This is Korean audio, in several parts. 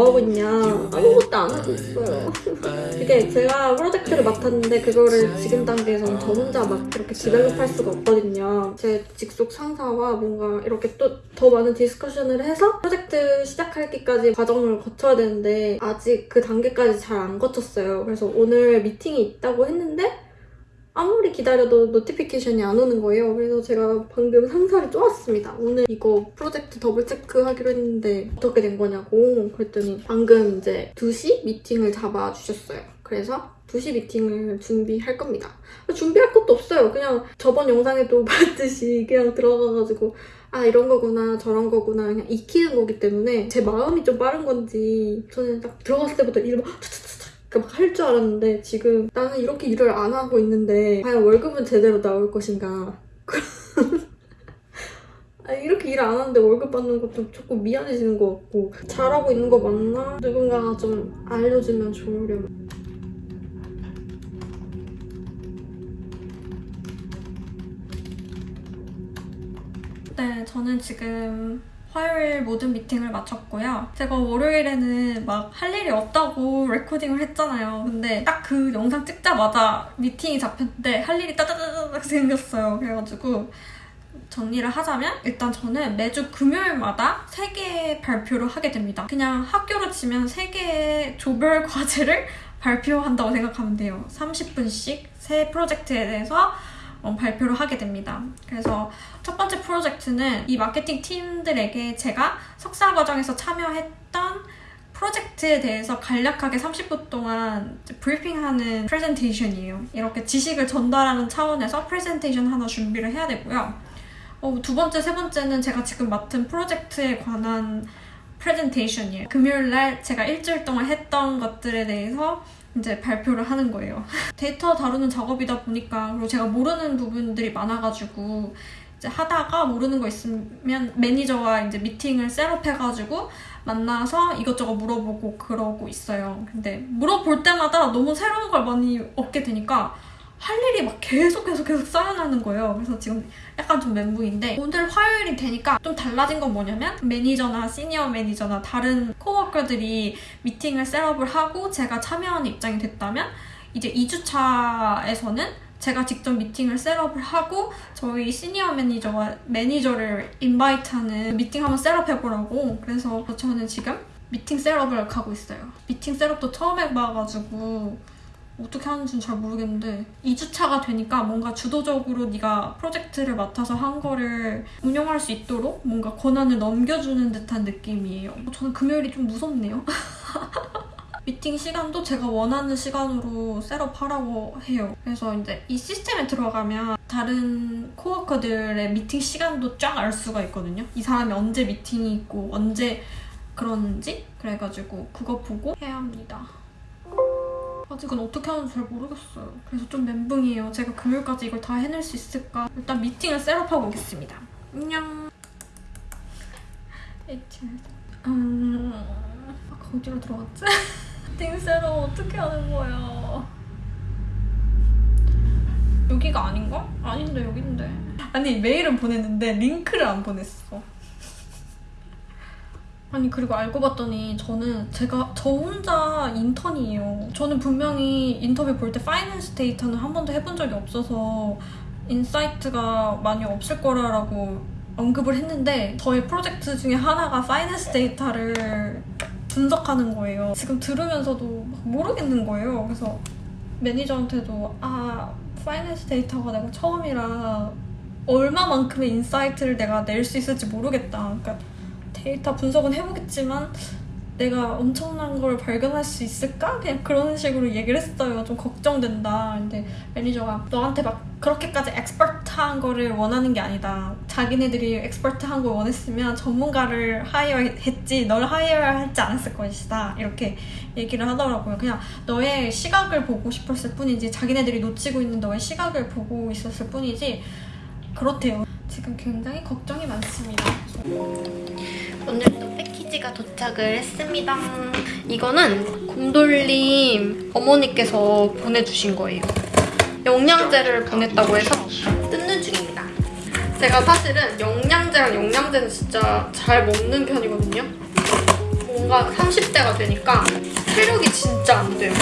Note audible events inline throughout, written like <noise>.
뭐하고 있냐. 아무것도 안 하고 있어요. 이게 제가 프로젝트를 맡았는데 그거를 지금 단계에서는 저 혼자 막 이렇게 develop할 수가 없거든요. 제 직속 상사와 뭔가 이렇게 또 더 많은 discussion을 해서 프로젝트 시작하기까지 과정을 거쳐야 되는데 아직 그 단계까지 잘 안 거쳤어요. 그래서 오늘 미팅이 있다고 했는데 아무리 기다려도 notification이 안 오는 거예요. 그래서 제가 방금 상사를 쪼았습니다. 오늘 이거 프로젝트 double check하기로 했는데 어떻게 된 거냐고 그랬더니 방금 이제 2시 미팅을 잡아주셨어요. 그래서 2시 미팅을 준비할 겁니다. 준비할 것도 없어요. 그냥 저번 영상에도 <laughs> 봤듯이 그냥 들어가가지고 아 이런 거구나 저런 거구나 그냥 익히는 거기 때문에 제 마음이 좀 빠른 건지 저는 딱 들어갔을 때부터 이름 막 할 줄 알았는데 지금 나는 이렇게 일을 안 하고 있는데 과연 월급은 제대로 나올 것인가 <laughs> 아, 이렇게 일 안 하는데 월급 받는 것도 조금 미안해지는 것 같고 잘하고 있는 거 맞나? 누군가가 좀 알려주면 좋으려면 네, 저는 지금 화요일 모든 미팅을 마쳤고요. 제가 월요일에는 막 할 일이 없다고 레코딩을 했잖아요. 근데 딱 그 영상 찍자마자 미팅이 잡혔는데 할 일이 따다다닥 생겼어요. 그래가지고 정리를 하자면 일단 저는 매주 금요일마다 3개의 발표를 하게 됩니다. 그냥 학교로 치면 3개의 조별 과제를 <laughs> 발표한다고 생각하면 돼요. 30분씩 새 프로젝트에 대해서 어, 발표를 하게 됩니다. 그래서 첫 번째 프로젝트는 이 마케팅 팀들에게 제가 석사 과정에서 참여했던 프로젝트에 대해서 간략하게 30분 동안 브리핑하는 프레젠테이션이에요. 이렇게 지식을 전달하는 차원에서 프레젠테이션 하나 준비를 해야 되고요. 어, 두 번째, 세 번째는 제가 지금 맡은 프로젝트에 관한 프레젠테이션이에요. 금요일 날 제가 일주일 동안 했던 것들에 대해서 이제 발표를 하는 거예요. <laughs> 데이터 다루는 작업이다 보니까 그리고 제가 모르는 부분들이 많아가지고 이제 하다가 모르는 거 있으면 매니저와 이제 미팅을 set up해가지고 만나서 이것저것 물어보고 그러고 있어요. 근데 물어볼 때마다 너무 새로운 걸 많이 얻게 되니까 할 일이 막 계속 계속 계속 쌓여나는 거예요. 그래서 지금 약간 좀 멘붕인데 오늘 화요일이 되니까 좀 달라진 건 뭐냐면 매니저나 시니어 매니저나 다른 코워커들이 미팅을 set up을 하고 제가 참여하는 입장이 됐다면 이제 2주차에서는 제가 직접 미팅을 set up을 하고 저희 시니어 매니저와 매니저를 invite하는 미팅 한번 set up해보라고 그래서 저는 지금 미팅 setup을 하고 있어요. 미팅 setup도 처음 해봐가지고 어떻게 하는지는 잘 모르겠는데 2주차가 되니까 뭔가 주도적으로 네가 프로젝트를 맡아서 한 거를 운영할 수 있도록 뭔가 권한을 넘겨주는 듯한 느낌이에요. 저는 금요일이 좀 무섭네요. <laughs> 미팅 시간도 제가 원하는 시간으로 set up하라고 해요. 그래서 이제 이 시스템에 들어가면 다른 코워커들의 미팅 시간도 쫙 알 수가 있거든요. 이 사람이 언제 미팅이 있고 언제 그러는지 그래가지고 그거 보고 해야 합니다. 아직은 어떻게 하는지 잘 모르겠어요. 그래서 좀 멘붕이에요. 제가 금요일까지 이걸 다 해낼 수 있을까? 일단 미팅을 set up하고 오겠습니다. 안녕. 음... 아, 어디로 들어갔지? 미팅 setup 어떻게 하는 거야? 여기가 아닌가? 아닌데 여긴데. 아니 메일은 보냈는데 링크를 안 보냈어. 아니 그리고 알고 봤더니 저는 제가 저 혼자 인턴이에요. 저는 분명히 인터뷰 볼 때 finance 데이터는 한 번도 해본 적이 없어서 insight가 많이 없을 거라고 언급을 했는데 저희 프로젝트 중에 하나가 finance 데이터를 분석하는 거예요. 지금 들으면서도 모르겠는 거예요. 그래서 매니저한테도 아 finance 데이터가 내가 처음이라 얼마만큼의 insight를 내가 낼 수 있을지 모르겠다. 그러니까 데이터 분석은 해보겠지만 내가 엄청난 걸 발견할 수 있을까? 그냥 그런 식으로 얘기를 했어요. 좀 걱정된다. 근데 매니저가 너한테 막 그렇게까지 expert한 거를 원하는 게 아니다. 자기네들이 expert한 걸 원했으면 전문가를 hire했지 널 hire하지 않았을 것이다. 이렇게 얘기를 하더라고요. 그냥 너의 시각을 보고 싶었을 뿐이지 자기네들이 놓치고 있는 너의 시각을 보고 싶었을 뿐이지 그렇대요. 지금 굉장히 걱정이 많습니다. 오늘도 패키지가 도착을 했습니다. 이거는 곰돌림 어머니께서 보내주신 거예요. 영양제를 보냈다고 해서 뜯는 중입니다. 제가 사실은 영양제랑 영양제는 진짜 잘 먹는 편이거든요. 뭔가 30대가 되니까 체력이 진짜 안 돼요.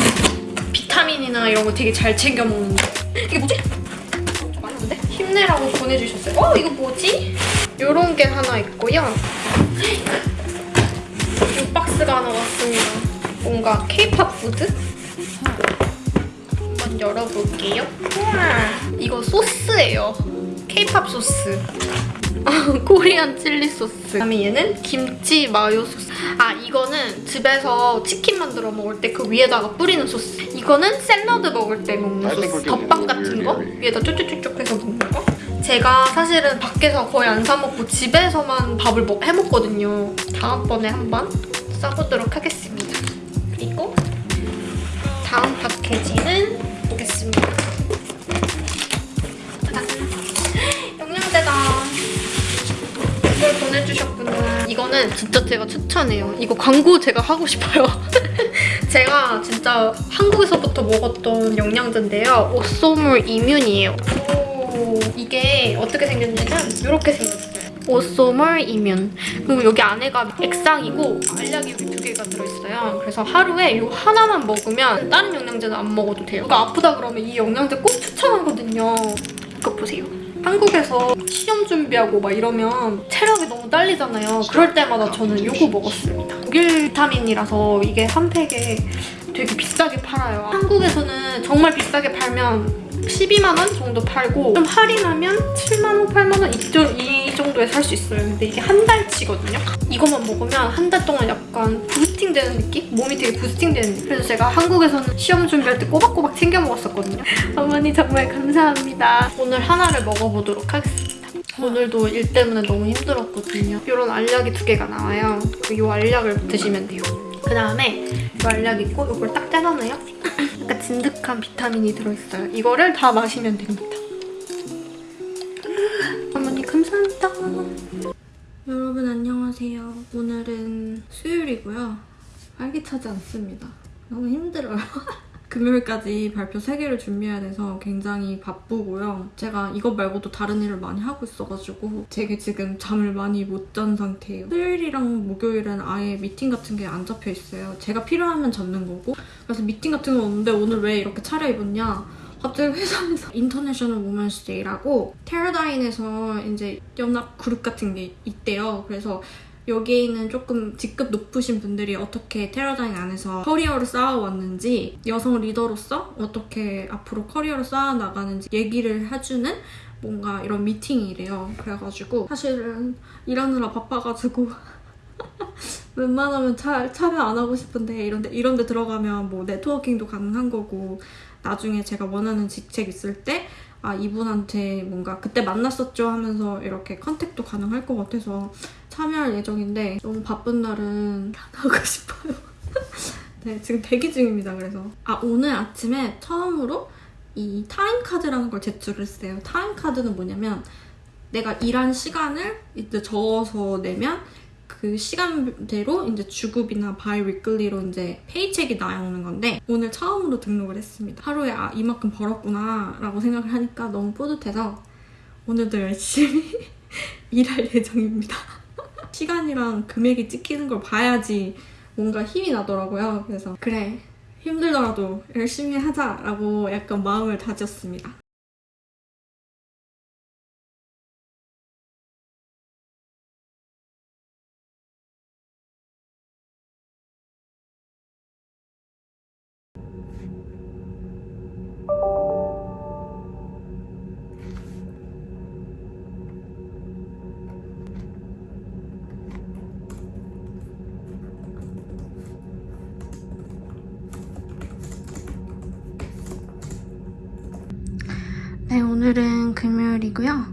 비타민이나 이런 거 되게 잘 챙겨 먹는데 이게 뭐지? 힘내라고 보내주셨어요. 어 이거 뭐지? 이런 게 하나 있고요. 이 박스가 하나 왔습니다. 뭔가 K-pop food? 한번 열어볼게요. 우와, 이거 소스예요. K-pop sauce. Korean chili sauce. 그다음에 얘는 김치 마요 소스. 아 이거는 집에서 치킨 만들어 먹을 때 그 위에다가 뿌리는 소스. 이거는 샐러드 먹을 때 먹는 소스. 덮밥 같은 거 위에다 쭉쭉쭉쭉 해서 먹는 거. 제가 사실은 밖에서 거의 안 사 먹고 집에서만 밥을 먹, 해 먹거든요. 다음번에 한번 써보도록 하겠습니다. 그리고 다음 패키지는 보겠습니다. <laughs> 영양제다. 이걸 보내주셨구나. 이거는 진짜 제가 추천해요. 이거 광고 제가 하고 싶어요. <laughs> 제가 진짜 한국에서부터 먹었던 영양제인데요. 오소물 이뮨이에요. 오, 이게 어떻게 생겼냐면 이렇게 생겼어요. 이뮨. 그리고 여기 안에가 액상이고 알약이 여기 두 개가 들어있어요. 그래서 하루에 이 하나만 먹으면 다른 영양제는 안 먹어도 돼요. 누가 아프다 그러면 이 영양제 꼭 추천하거든요. 이거 보세요. 한국에서 시험 준비하고 막 이러면 체력이 너무 딸리잖아요. 그럴 때마다 저는 이거 먹었습니다. 독일 비타민이라서 이게 한 팩에 되게 비싸게 팔아요. 한국에서는 정말 비싸게 팔면 12만 원 정도 팔고 좀 할인하면 7만 원, 8만 원이 정도에 살 수 있어요. 근데 이게 한 달치거든요. 이것만 먹으면 한 달 동안 약간 부스팅 되는 느낌? 몸이 되게 부스팅 되는 느낌. 그래서 제가 한국에서는 시험 준비할 때 꼬박꼬박 챙겨 먹었었거든요. 어머니 정말 감사합니다. 오늘 하나를 먹어보도록 하겠습니다. 오늘도 일 때문에 너무 힘들었거든요. 이런 알약이 두 개가 나와요. 이 알약을 드시면 돼요. 그 다음에 이 알약 있고 이걸 딱 떼놔놔요. 약간 진득한 비타민이 들어있어요. 이거를 다 마시면 됩니다. 어머니 감사합니다. 여러분 안녕하세요. 오늘은 수요일이고요. 활기차지 않습니다. 너무 힘들어요. <laughs> 금요일까지 발표 3개를 준비해야 돼서 굉장히 바쁘고요. 제가 이것 말고도 다른 일을 많이 하고 있어가지고 되게 지금 잠을 많이 못 잔 상태예요. 수요일이랑 목요일은 아예 미팅 같은 게 안 잡혀 있어요. 제가 필요하면 잡는 거고 그래서 미팅 같은 거 없는데 오늘 왜 이렇게 차려입었냐 갑자기 회사에서 International Women's Day라고 테러다인에서 이제 연합 그룹 같은 게 있대요. 그래서 여기에 있는 조금 직급 높으신 분들이 어떻게 Teradyne 안에서 커리어를 쌓아왔는지 여성 리더로서 어떻게 앞으로 커리어를 쌓아나가는지 얘기를 해주는 뭔가 이런 미팅이래요. 그래가지고 사실은 일하느라 바빠가지고 <laughs> 웬만하면 차, 참여 안 하고 싶은데 이런데 이런데 들어가면 뭐 networking도 가능한 거고 나중에 제가 원하는 직책 있을 때 아, 이분한테 뭔가 그때 만났었죠 하면서 이렇게 contact도 가능할 것 같아서 참여할 예정인데 너무 바쁜 날은 <laughs> 하고 싶어요. <laughs> 네, 지금 대기 중입니다. 그래서 아 오늘 아침에 처음으로 이 time card라는 걸 제출을 했어요. time card는 뭐냐면 내가 일한 시간을 이제 적어서 내면 그 시간대로 이제 주급이나 bi-weekly로 이제 paycheck이 나오는 건데 오늘 처음으로 등록을 했습니다. 하루에 아 이만큼 벌었구나 라고 생각을 하니까 너무 뿌듯해서 오늘도 열심히 <laughs> 일할 예정입니다. 시간이랑 금액이 찍히는 걸 봐야지 뭔가 힘이 나더라고요. 그래서 그래 힘들더라도 열심히 하자라고 약간 마음을 다졌습니다. 네, 오늘은 금요일이고요.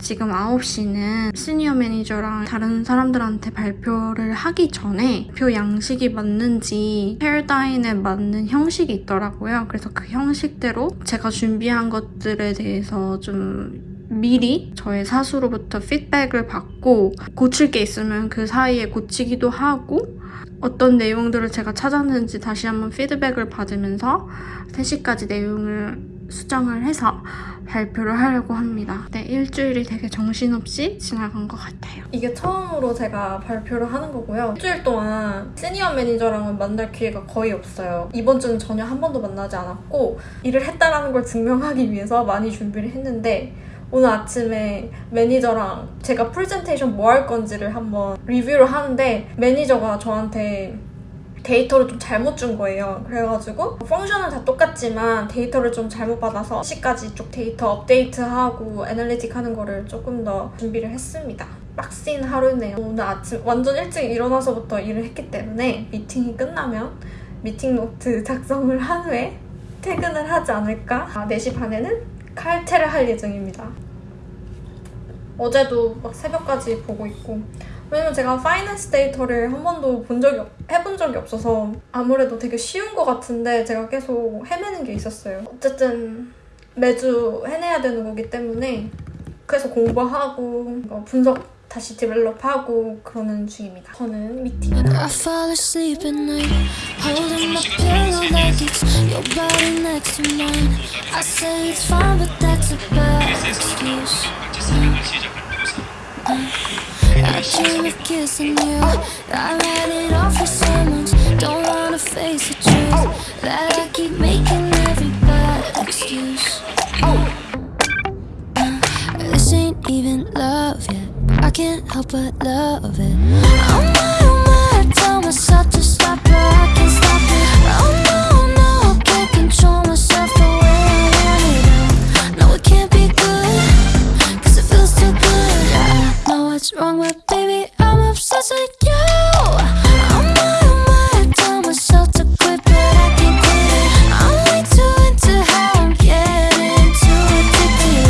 지금 9시는 시니어 매니저랑 다른 사람들한테 발표를 하기 전에 표 양식이 맞는지 헤어다인에 맞는 형식이 있더라고요. 그래서 그 형식대로 제가 준비한 것들에 대해서 좀 미리 저의 사수로부터 피드백을 받고 고칠 게 있으면 그 사이에 고치기도 하고 어떤 내용들을 제가 찾았는지 다시 한번 피드백을 받으면서 3시까지 내용을 수정을 해서 발표를 하려고 합니다. 네, 일주일이 되게 정신없이 지나간 것 같아요. 이게 처음으로 제가 발표를 하는 거고요. 일주일 동안 senior manager랑은 만날 기회가 거의 없어요. 이번 주는 전혀 한 번도 만나지 않았고 일을 했다라는 걸 증명하기 위해서 많이 준비를 했는데 오늘 아침에 매니저랑 제가 프레젠테이션 뭐 할 건지를 한번 리뷰를 하는데 매니저가 저한테 데이터를 좀 잘못 준 거예요. 그래가지고 function은 다 똑같지만 데이터를 좀 잘못 받아서 시까지 쭉 데이터 업데이트하고 analytic 하는 거를 조금 더 준비를 했습니다. 빡신 하루네요. 오늘 아침 완전 일찍 일어나서부터 일을 했기 때문에 미팅이 끝나면 미팅 노트 <laughs> 작성을 한 후에 퇴근을 하지 않을까? 아, 4시 반에는 칼퇴를 할 예정입니다. 어제도 막 새벽까지 보고 있고 왜냐면 제가 파이낸스 데이터를 한 번도 본 적이 없- 해본 적이 없어서 아무래도 되게 쉬운 것 같은데 제가 계속 헤매는 게 있었어요. 어쨌든 매주 해내야 되는 거기 때문에 그래서 공부하고 뭐 분석 다시 디벨롭하고 그러는 중입니다. 저는 미팅 kissing you. I write it off for someone's. Don't wanna face the truth that I keep making every bad excuse. Uh, this ain't even love yet. I can't help but love it.